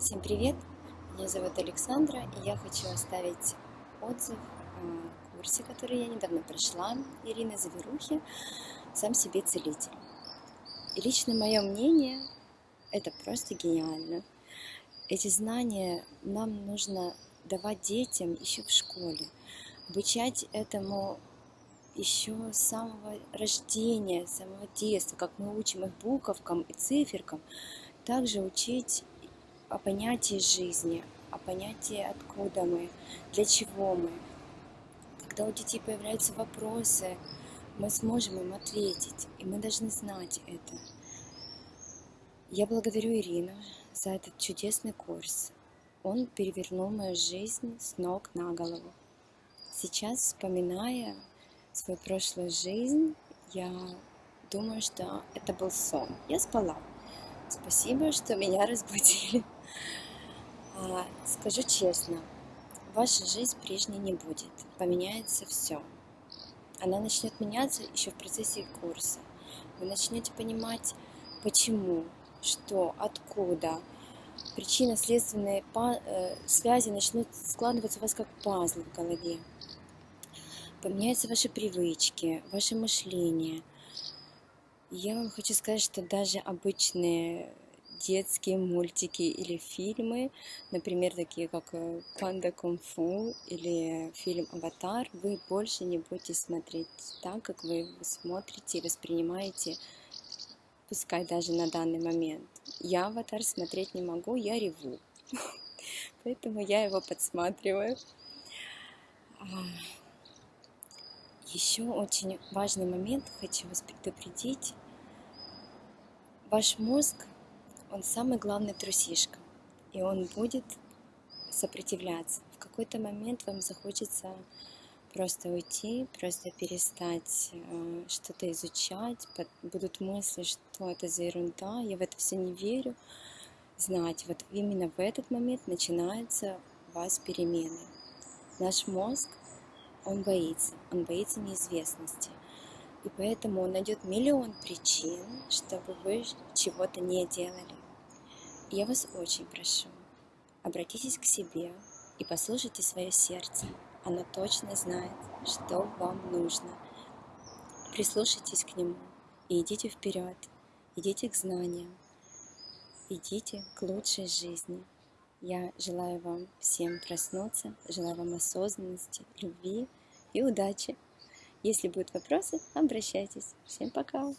Всем привет! Меня зовут Александра, и я хочу оставить отзыв о курсе, который я недавно прошла, Ирины Заверухи «Сам себе целитель». И лично мое мнение, это просто гениально. Эти знания нам нужно давать детям еще в школе, обучать этому еще с самого рождения, с самого детства, как мы учим их буковкам и циферкам, также учить о понятии жизни, о понятии откуда мы, для чего мы. Когда у детей появляются вопросы, мы сможем им ответить, и мы должны знать это. Я благодарю Ирину за этот чудесный курс. Он перевернул мою жизнь с ног на голову. Сейчас, вспоминая свою прошлую жизнь, я думаю, что это был сон. Я спала. Спасибо, что меня разбудили. А, скажу честно, ваша жизнь прежней не будет, поменяется все. Она начнет меняться еще в процессе курса. Вы начнете понимать, почему, что, откуда. Причинно-следственные э, связи начнут складываться у вас как пазлы в голове. Поменяются ваши привычки, ваше мышление. Я вам хочу сказать, что даже обычные детские мультики или фильмы, например, такие как э, «Панда кунг-фу» или фильм «Аватар», вы больше не будете смотреть так, как вы смотрите и воспринимаете, пускай даже на данный момент. Я «Аватар» смотреть не могу, я реву, поэтому я его подсматриваю. А, Еще очень важный момент хочу вас предупредить. Ваш мозг он самый главный трусишка, и он будет сопротивляться. В какой-то момент вам захочется просто уйти, просто перестать э, что-то изучать, будут мысли, что это за ерунда, я в это все не верю. Знать, вот именно в этот момент начинаются у вас перемены. Наш мозг, он боится, он боится неизвестности. И поэтому он найдет миллион причин, чтобы вы чего-то не делали. Я вас очень прошу, обратитесь к себе и послушайте свое сердце. Оно точно знает, что вам нужно. Прислушайтесь к нему и идите вперед, идите к знаниям, идите к лучшей жизни. Я желаю вам всем проснуться, желаю вам осознанности, любви и удачи. Если будут вопросы, обращайтесь. Всем пока!